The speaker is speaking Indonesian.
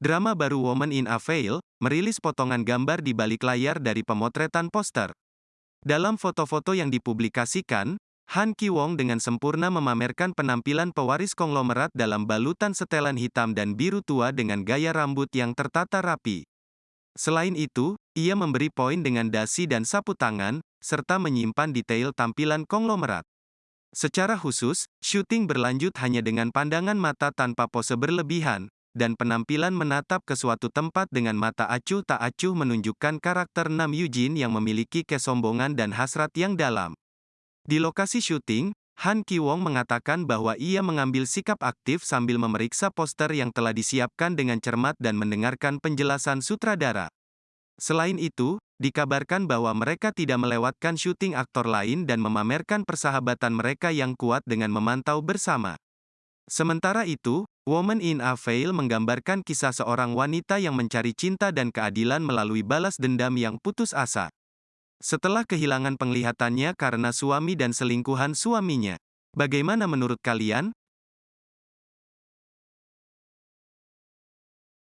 Drama baru Woman in a Veil, merilis potongan gambar di balik layar dari pemotretan poster. Dalam foto-foto yang dipublikasikan, Han Ki-wong dengan sempurna memamerkan penampilan pewaris konglomerat dalam balutan setelan hitam dan biru tua dengan gaya rambut yang tertata rapi. Selain itu, ia memberi poin dengan dasi dan sapu tangan, serta menyimpan detail tampilan konglomerat. Secara khusus, syuting berlanjut hanya dengan pandangan mata tanpa pose berlebihan, dan penampilan menatap ke suatu tempat dengan mata acuh tak acuh menunjukkan karakter Nam Yujin yang memiliki kesombongan dan hasrat yang dalam. Di lokasi syuting, Han Ki-wong mengatakan bahwa ia mengambil sikap aktif sambil memeriksa poster yang telah disiapkan dengan cermat dan mendengarkan penjelasan sutradara. Selain itu, dikabarkan bahwa mereka tidak melewatkan syuting aktor lain dan memamerkan persahabatan mereka yang kuat dengan memantau bersama. Sementara itu, Woman in a Veil menggambarkan kisah seorang wanita yang mencari cinta dan keadilan melalui balas dendam yang putus asa. Setelah kehilangan penglihatannya karena suami dan selingkuhan suaminya. Bagaimana menurut kalian?